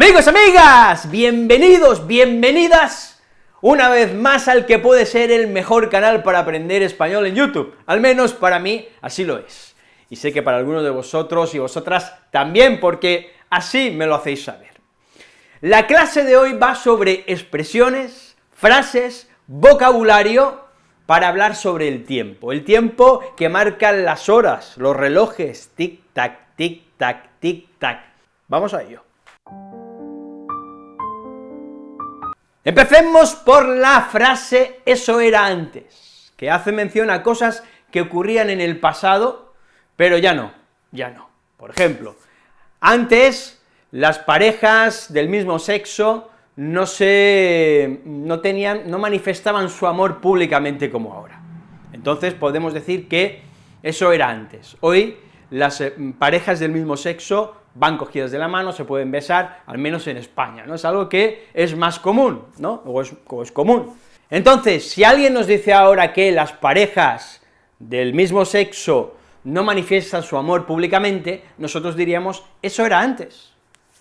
Amigos, amigas, bienvenidos, bienvenidas una vez más al que puede ser el mejor canal para aprender español en YouTube, al menos para mí así lo es, y sé que para algunos de vosotros y vosotras también, porque así me lo hacéis saber. La clase de hoy va sobre expresiones, frases, vocabulario, para hablar sobre el tiempo, el tiempo que marcan las horas, los relojes, tic-tac, tic-tac, tic-tac. Vamos a ello. Empecemos por la frase eso era antes, que hace mención a cosas que ocurrían en el pasado, pero ya no, ya no. Por ejemplo, antes las parejas del mismo sexo no se, no tenían, no manifestaban su amor públicamente como ahora. Entonces podemos decir que eso era antes. Hoy las eh, parejas del mismo sexo van cogidas de la mano, se pueden besar, al menos en España, ¿no? Es algo que es más común, ¿no? O es, es común. Entonces, si alguien nos dice ahora que las parejas del mismo sexo no manifiestan su amor públicamente, nosotros diríamos, eso era antes,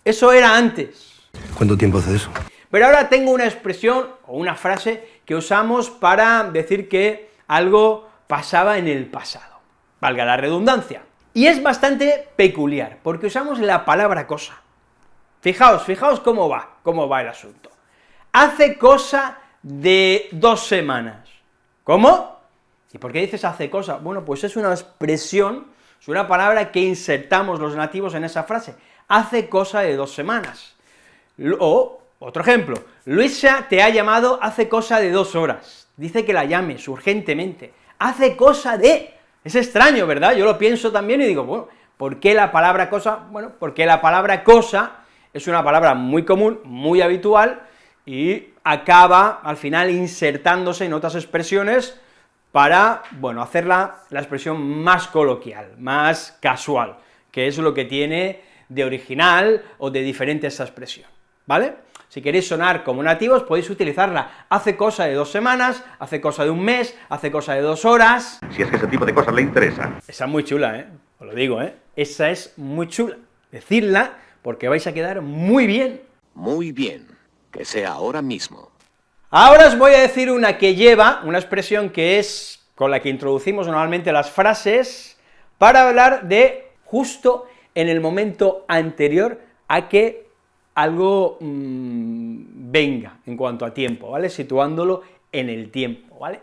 eso era antes. ¿Cuánto tiempo hace eso? Pero ahora tengo una expresión o una frase que usamos para decir que algo pasaba en el pasado, valga la redundancia. Y es bastante peculiar, porque usamos la palabra cosa. Fijaos, fijaos cómo va, cómo va el asunto. Hace cosa de dos semanas. ¿Cómo? ¿Y por qué dices hace cosa? Bueno, pues es una expresión, es una palabra que insertamos los nativos en esa frase. Hace cosa de dos semanas. O, otro ejemplo, Luisa te ha llamado hace cosa de dos horas. Dice que la llames urgentemente. Hace cosa de es extraño, ¿verdad? Yo lo pienso también y digo, bueno, ¿por qué la palabra cosa? Bueno, porque la palabra cosa es una palabra muy común, muy habitual, y acaba, al final, insertándose en otras expresiones para, bueno, hacerla la expresión más coloquial, más casual, que es lo que tiene de original o de diferente esa expresión, ¿vale? Si queréis sonar como nativos, podéis utilizarla. Hace cosa de dos semanas, hace cosa de un mes, hace cosa de dos horas. Si es que ese tipo de cosas le interesa. Esa es muy chula, ¿eh? Os lo digo, ¿eh? Esa es muy chula. Decidla, porque vais a quedar muy bien. Muy bien. Que sea ahora mismo. Ahora os voy a decir una que lleva, una expresión que es con la que introducimos normalmente las frases, para hablar de justo en el momento anterior a que algo mm, venga en cuanto a tiempo, ¿vale?, situándolo en el tiempo, ¿vale?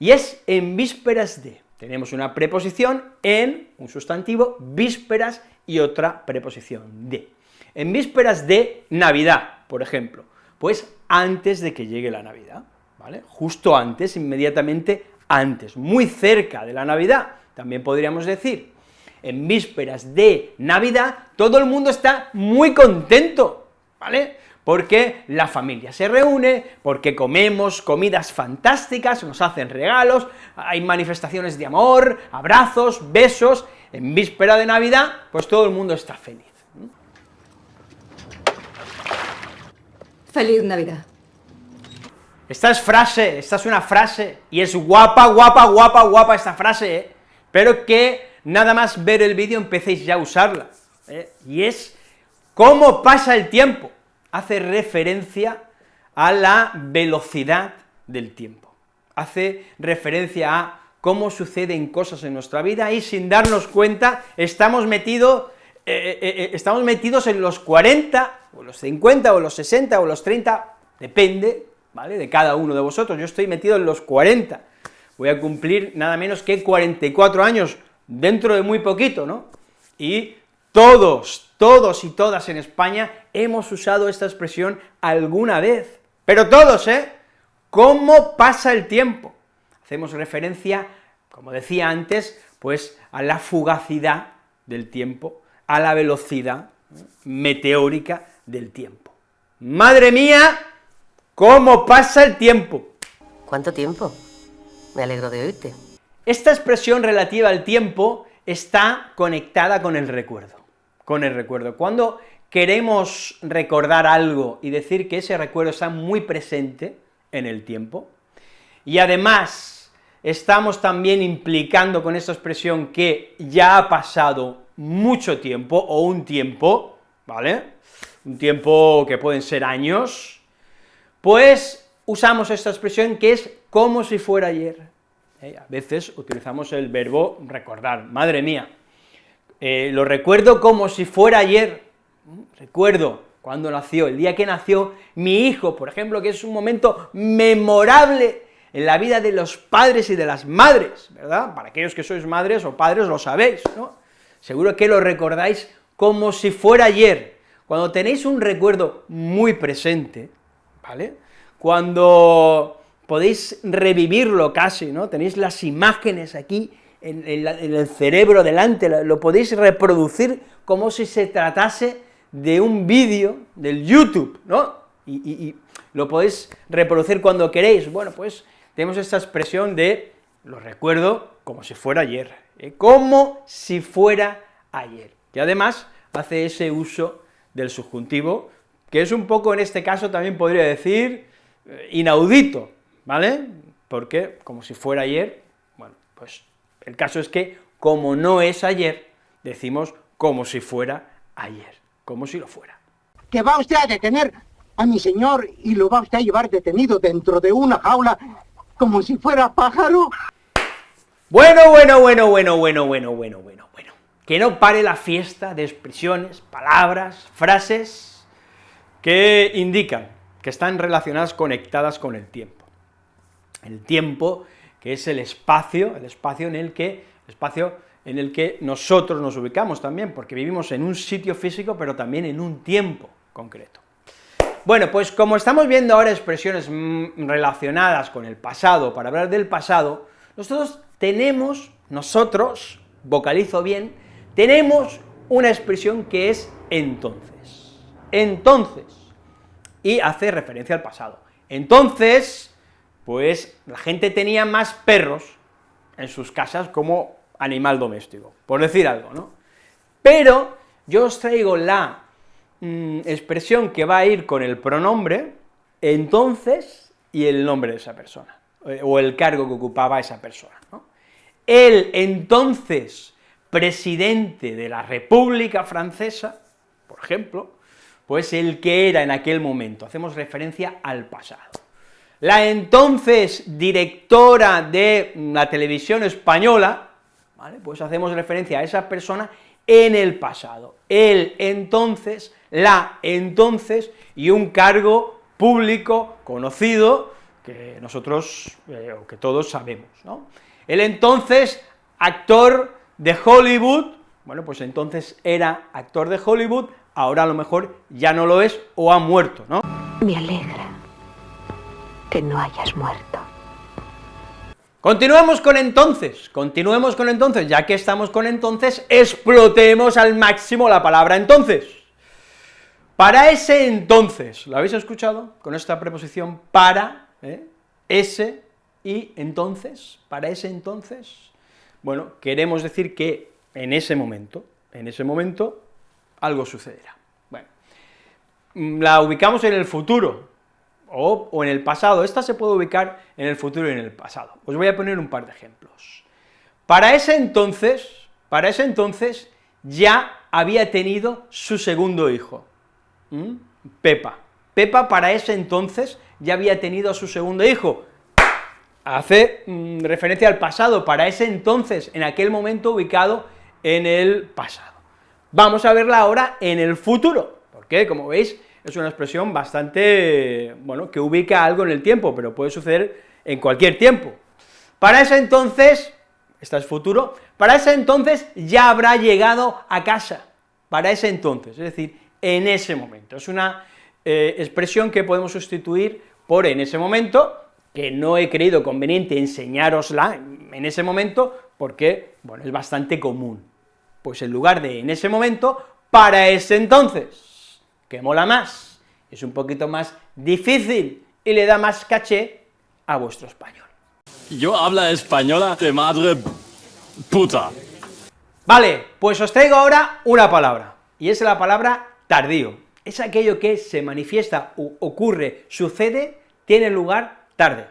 Y es en vísperas de, tenemos una preposición en, un sustantivo, vísperas y otra preposición de. En vísperas de Navidad, por ejemplo, pues antes de que llegue la Navidad, ¿vale?, justo antes, inmediatamente antes, muy cerca de la Navidad, también podríamos decir, en vísperas de Navidad, todo el mundo está muy contento, ¿vale? Porque la familia se reúne, porque comemos comidas fantásticas, nos hacen regalos, hay manifestaciones de amor, abrazos, besos, en víspera de Navidad, pues todo el mundo está feliz. Feliz Navidad. Esta es frase, esta es una frase, y es guapa, guapa, guapa, guapa esta frase, ¿eh? pero que nada más ver el vídeo empecéis ya a usarla, ¿eh? y es cómo pasa el tiempo, hace referencia a la velocidad del tiempo, hace referencia a cómo suceden cosas en nuestra vida y sin darnos cuenta estamos metidos eh, eh, estamos metidos en los 40, o los 50, o los 60, o los 30, depende, ¿vale?, de cada uno de vosotros, yo estoy metido en los 40, voy a cumplir nada menos que 44 años, dentro de muy poquito, ¿no? Y todos, todos y todas en España hemos usado esta expresión alguna vez, pero todos, ¿eh? ¿Cómo pasa el tiempo? Hacemos referencia, como decía antes, pues a la fugacidad del tiempo, a la velocidad meteórica del tiempo. ¡Madre mía! ¿Cómo pasa el tiempo? ¿Cuánto tiempo? Me alegro de oírte. Esta expresión relativa al tiempo está conectada con el recuerdo, con el recuerdo. Cuando queremos recordar algo y decir que ese recuerdo está muy presente en el tiempo, y además estamos también implicando con esta expresión que ya ha pasado mucho tiempo, o un tiempo, ¿vale?, un tiempo que pueden ser años, pues usamos esta expresión que es como si fuera ayer. ¿Eh? A veces utilizamos el verbo recordar, madre mía, eh, lo recuerdo como si fuera ayer, recuerdo cuando nació, el día que nació mi hijo, por ejemplo, que es un momento memorable en la vida de los padres y de las madres, ¿verdad? Para aquellos que sois madres o padres lo sabéis, ¿no? Seguro que lo recordáis como si fuera ayer, cuando tenéis un recuerdo muy presente, ¿vale? Cuando podéis revivirlo casi, ¿no? Tenéis las imágenes aquí en, el cerebro delante, lo podéis reproducir como si se tratase de un vídeo del YouTube, ¿no? Y, lo podéis reproducir cuando queréis, bueno, pues tenemos esta expresión de lo recuerdo como si fuera ayer, ¿eh? como si fuera ayer, que además hace ese uso del subjuntivo, que es un poco, en este caso, también podría decir, eh, inaudito, ¿vale? Porque, como si fuera ayer, bueno, pues el caso es que, como no es ayer, decimos como si fuera ayer, como si lo fuera. Que va usted a detener a mi señor y lo va usted a llevar detenido dentro de una jaula como si fuera pájaro. Bueno, bueno, bueno, bueno, bueno, bueno, bueno, bueno, bueno. Que no pare la fiesta de expresiones, palabras, frases que indican que están relacionadas, conectadas con el tiempo. El tiempo, que es el espacio, el espacio en el que, espacio en el que nosotros nos ubicamos también, porque vivimos en un sitio físico, pero también en un tiempo concreto. Bueno, pues como estamos viendo ahora expresiones mm, relacionadas con el pasado, para hablar del pasado, nosotros tenemos, nosotros, vocalizo bien, tenemos una expresión que es entonces. Entonces, y hace referencia al pasado. Entonces, pues la gente tenía más perros en sus casas como animal doméstico, por decir algo, ¿no? Pero yo os traigo la mm, expresión que va a ir con el pronombre entonces y el nombre de esa persona, eh, o el cargo que ocupaba esa persona. El entonces presidente de la República Francesa, por ejemplo, pues el que era en aquel momento, hacemos referencia al pasado. La entonces directora de la televisión española, ¿vale? pues hacemos referencia a esa persona en el pasado, el entonces, la entonces, y un cargo público conocido que nosotros, eh, o que todos sabemos, ¿no? El entonces actor de Hollywood, bueno, pues entonces era actor de Hollywood, ahora a lo mejor ya no lo es o ha muerto, ¿no? Me alegra que no hayas muerto. Continuemos con entonces, continuemos con entonces, ya que estamos con entonces, explotemos al máximo la palabra entonces. Para ese entonces, ¿lo habéis escuchado? Con esta preposición para, ¿eh? ese y entonces, para ese entonces, bueno, queremos decir que en ese momento, en ese momento, algo sucederá. Bueno, la ubicamos en el futuro, o, o, en el pasado, esta se puede ubicar en el futuro y en el pasado. Os voy a poner un par de ejemplos. Para ese entonces, para ese entonces, ya había tenido su segundo hijo, Pepa. Pepa para ese entonces ya había tenido a su segundo hijo, hace mm, referencia al pasado, para ese entonces, en aquel momento ubicado en el pasado. Vamos a verla ahora en el futuro, porque, como veis, es una expresión bastante, bueno, que ubica algo en el tiempo, pero puede suceder en cualquier tiempo. Para ese entonces, esta es futuro, para ese entonces ya habrá llegado a casa, para ese entonces, es decir, en ese momento. Es una eh, expresión que podemos sustituir por en ese momento, que no he creído conveniente enseñárosla en ese momento, porque, bueno, es bastante común. Pues en lugar de en ese momento, para ese entonces, que mola más, es un poquito más difícil y le da más caché a vuestro español. Yo habla española de madre puta. Vale, pues os traigo ahora una palabra, y es la palabra tardío. Es aquello que se manifiesta, ocurre, sucede, tiene lugar tarde,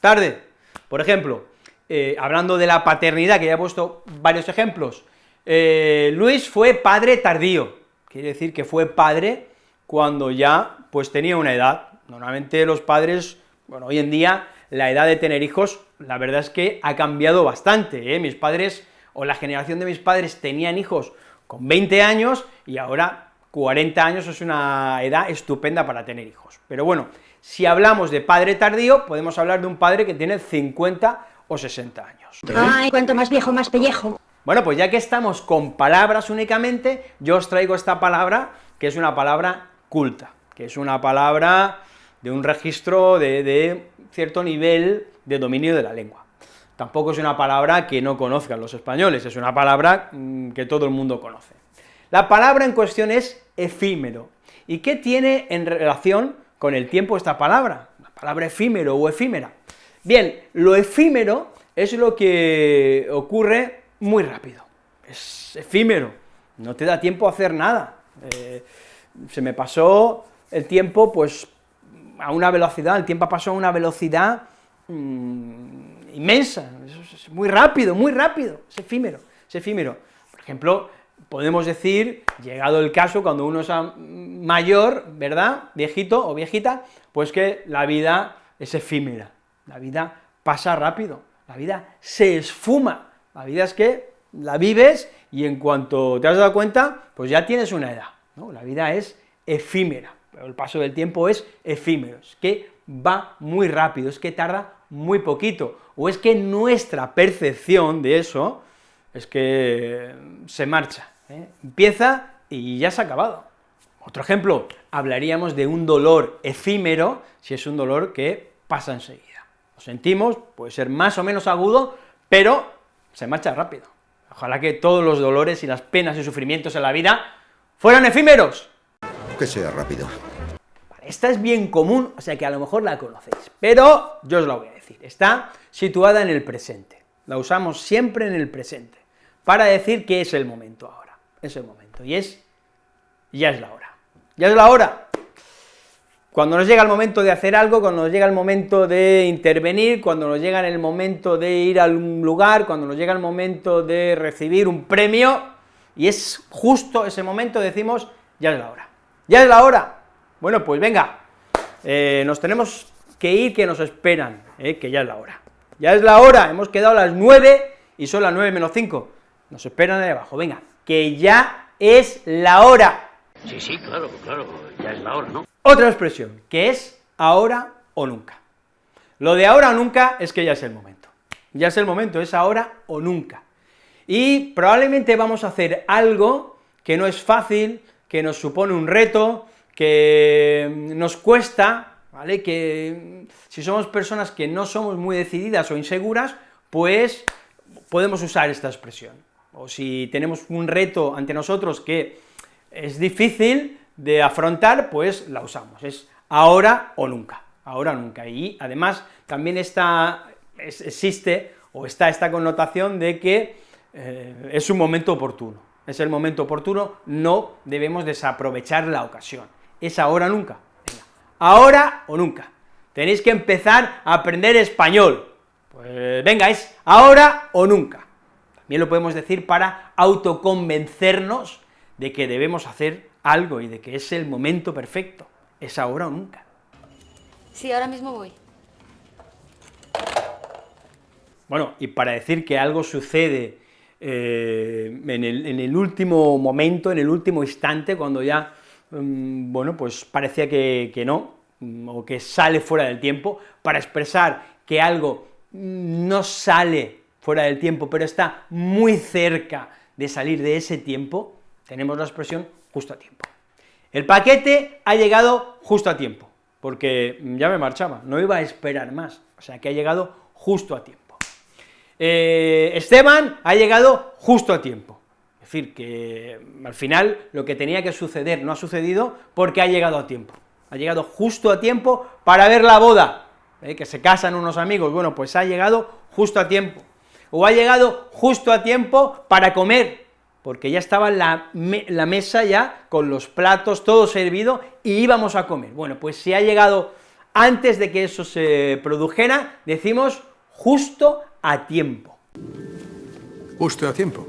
tarde. Por ejemplo, eh, hablando de la paternidad, que ya he puesto varios ejemplos, eh, Luis fue padre tardío, quiere decir que fue padre cuando ya pues tenía una edad. Normalmente los padres, bueno, hoy en día la edad de tener hijos, la verdad es que ha cambiado bastante, ¿eh? mis padres, o la generación de mis padres tenían hijos con 20 años, y ahora 40 años es una edad estupenda para tener hijos. Pero bueno, si hablamos de padre tardío, podemos hablar de un padre que tiene 50 o 60 años. Ay, cuanto más viejo, más pellejo. Bueno, pues ya que estamos con palabras únicamente, yo os traigo esta palabra, que es una palabra culta, que es una palabra de un registro de, cierto nivel de dominio de la lengua. Tampoco es una palabra que no conozcan los españoles, es una palabra mm, que todo el mundo conoce. La palabra en cuestión es efímero. ¿Y qué tiene en relación con el tiempo esta palabra? La palabra efímero o efímera. Bien, lo efímero es lo que ocurre muy rápido, es efímero, no te da tiempo a hacer nada. Eh, se me pasó el tiempo, pues, a una velocidad, el tiempo pasó a una velocidad mm, inmensa, es, muy rápido, muy rápido, es efímero, es efímero. Por ejemplo, podemos decir, llegado el caso, cuando uno es mayor, ¿verdad?, viejito o viejita, pues que la vida es efímera, la vida pasa rápido, la vida se esfuma, la vida es que la vives y en cuanto te has dado cuenta, pues ya tienes una edad, ¿no? La vida es efímera, el paso del tiempo es efímero, es que va muy rápido, es que tarda muy poquito, o es que nuestra percepción de eso es que se marcha, ¿eh? empieza y ya se ha acabado. Otro ejemplo, hablaríamos de un dolor efímero, si es un dolor que pasa enseguida. Lo sentimos, puede ser más o menos agudo, pero se marcha rápido. Ojalá que todos los dolores y las penas y sufrimientos en la vida fueran efímeros. Que sea rápido. Esta es bien común, o sea que a lo mejor la conocéis, pero yo os la voy a decir, está situada en el presente, la usamos siempre en el presente, para decir que es el momento ahora, es el momento, y es, ya es la hora, ya es la hora. Cuando nos llega el momento de hacer algo, cuando nos llega el momento de intervenir, cuando nos llega el momento de ir a un lugar, cuando nos llega el momento de recibir un premio, y es justo ese momento, decimos, ya es la hora, ya es la hora, bueno, pues venga, eh, nos tenemos que ir, que nos esperan, eh, que ya es la hora. Ya es la hora, hemos quedado a las 9 y son las 9 menos 5. Nos esperan ahí abajo, venga, que ya es la hora. Sí, sí, claro, claro, ya es la hora, ¿no? Otra expresión, que es ahora o nunca. Lo de ahora o nunca es que ya es el momento. Ya es el momento, es ahora o nunca. Y probablemente vamos a hacer algo que no es fácil, que nos supone un reto, que nos cuesta, ¿vale?, que si somos personas que no somos muy decididas o inseguras, pues podemos usar esta expresión. O si tenemos un reto ante nosotros que es difícil de afrontar, pues la usamos, es ahora o nunca, ahora o nunca. Y además también está, existe o está esta connotación de que eh, es un momento oportuno, es el momento oportuno, no debemos desaprovechar la ocasión es ahora o nunca. Ahora o nunca. Tenéis que empezar a aprender español. Pues venga, es ahora o nunca. También lo podemos decir para autoconvencernos de que debemos hacer algo y de que es el momento perfecto. Es ahora o nunca. Sí, ahora mismo voy. Bueno, y para decir que algo sucede eh, en, el, último momento, en el último instante, cuando ya Mm, bueno, pues parecía que, no, mm, o que sale fuera del tiempo, para expresar que algo no sale fuera del tiempo, pero está muy cerca de salir de ese tiempo, tenemos la expresión justo a tiempo. El paquete ha llegado justo a tiempo, porque ya me marchaba, no iba a esperar más, o sea que ha llegado justo a tiempo. Eh, Esteban ha llegado justo a tiempo, es decir, que al final lo que tenía que suceder no ha sucedido porque ha llegado a tiempo, ha llegado justo a tiempo para ver la boda, ¿eh? que se casan unos amigos, bueno, pues ha llegado justo a tiempo, o ha llegado justo a tiempo para comer, porque ya estaba la, la mesa ya con los platos, todo servido, y íbamos a comer. Bueno, pues si ha llegado antes de que eso se produjera, decimos justo a tiempo. Justo a tiempo.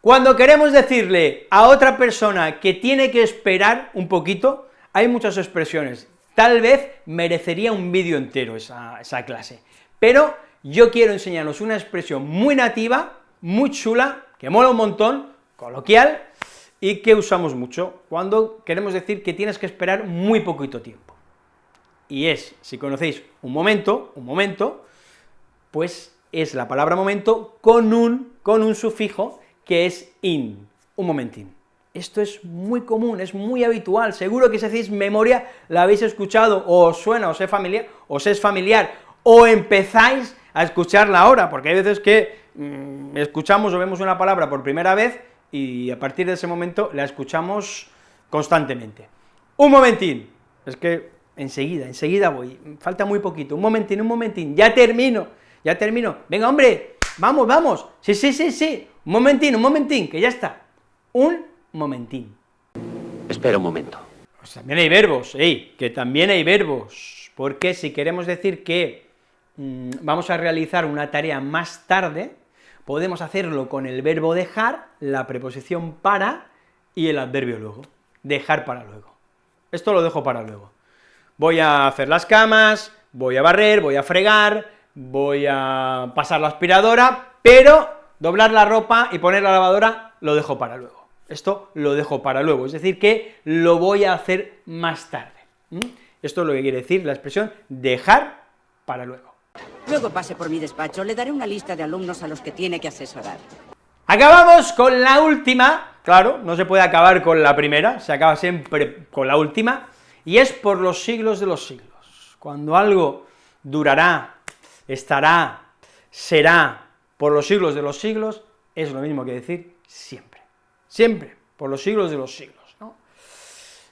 Cuando queremos decirle a otra persona que tiene que esperar un poquito, hay muchas expresiones, tal vez merecería un vídeo entero esa, esa clase, pero yo quiero enseñaros una expresión muy nativa, muy chula, que mola un montón, coloquial, y que usamos mucho cuando queremos decir que tienes que esperar muy poquito tiempo. Y es, si conocéis un momento, un momento, pues es la palabra momento con un, con un sufijo que es in, un momentín. Esto es muy común, es muy habitual, seguro que si hacéis memoria la habéis escuchado, o os suena, os es familiar, os es familiar, o empezáis a escucharla ahora, porque hay veces que mm, escuchamos o vemos una palabra por primera vez y a partir de ese momento la escuchamos constantemente. Un momentín, es que enseguida, enseguida voy, falta muy poquito, un momentín, un momentín, ya termino, ya termino, venga hombre, vamos, vamos, sí, sí, sí, sí, un momentín, un momentín, que ya está, un momentín. Espera un momento. Pues también hay verbos, ey, que también hay verbos, porque si queremos decir que mmm, vamos a realizar una tarea más tarde, podemos hacerlo con el verbo dejar, la preposición para y el adverbio luego, dejar para luego. Esto lo dejo para luego. Voy a hacer las camas, voy a barrer, voy a fregar, voy a pasar la aspiradora, pero doblar la ropa y poner la lavadora lo dejo para luego. Esto lo dejo para luego, es decir, que lo voy a hacer más tarde. Esto es lo que quiere decir la expresión dejar para luego. Luego pase por mi despacho, le daré una lista de alumnos a los que tiene que asesorar. Acabamos con la última, claro, no se puede acabar con la primera, se acaba siempre con la última, y es por los siglos de los siglos. Cuando algo durará, estará, será por los siglos de los siglos, es lo mismo que decir siempre, siempre, por los siglos de los siglos, ¿no?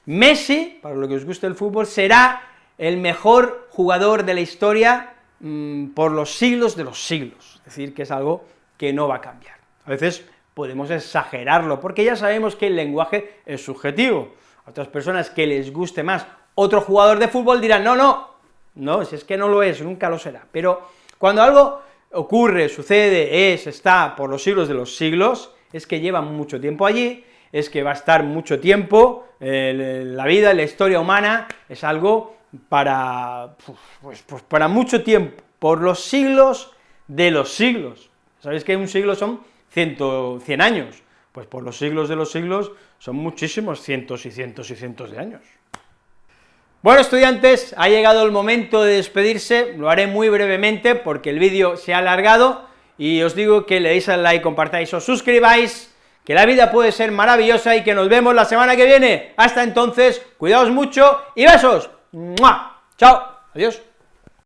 Messi, para lo que os guste el fútbol, será el mejor jugador de la historia mmm, por los siglos de los siglos, es decir, que es algo que no va a cambiar. A veces podemos exagerarlo, porque ya sabemos que el lenguaje es subjetivo, a otras personas que les guste más otro jugador de fútbol dirán, no, no, no, si es que no lo es, nunca lo será, pero cuando algo ocurre, sucede, es, está por los siglos de los siglos, es que lleva mucho tiempo allí, es que va a estar mucho tiempo, eh, la vida, la historia humana, es algo para, pues, pues para mucho tiempo, por los siglos de los siglos. ¿Sabéis que un siglo son 100, 100 años? Pues por los siglos de los siglos son muchísimos cientos y cientos y cientos de años. Bueno, estudiantes, ha llegado el momento de despedirse, lo haré muy brevemente porque el vídeo se ha alargado, y os digo que le deis al like, compartáis, os suscribáis, que la vida puede ser maravillosa y que nos vemos la semana que viene. Hasta entonces, cuidaos mucho y besos. ¡Mua! Chao, adiós.